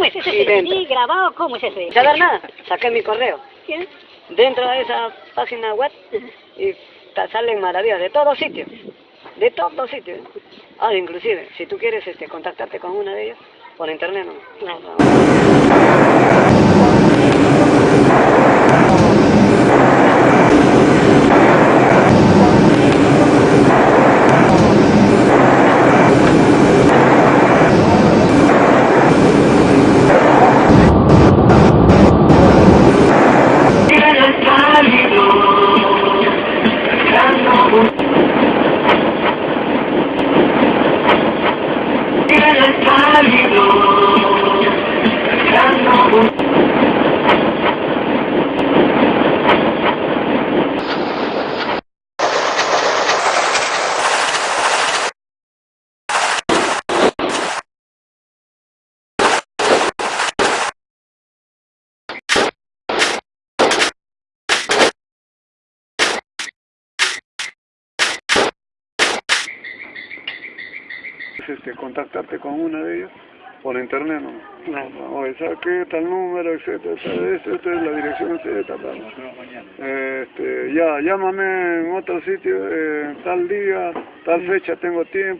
¿Cómo es ese. CD grabado? ¿Cómo es ese? ¿Saber nada? Saqué mi correo. ¿Quién? Dentro de esa página web y salen maravillas de todos sitios. De todos sitios. Ah, inclusive, si tú quieres este, contactarte con una de ellas, por internet no. Claro. Este, contactarte con una de ellas por internet, ¿no? Claro. Oye, saqué tal número, etcétera, esto, esta es la dirección, etcétera, tal. Este, ya, llámame en otro sitio, eh, tal día, tal fecha, tengo tiempo.